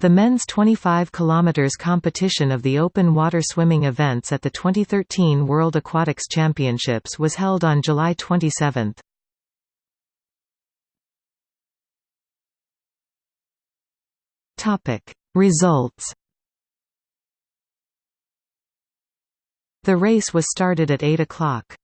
The men's 25 km competition of the open water swimming events at the 2013 World Aquatics Championships was held on July 27. Topic Results The race was started at 8 o'clock.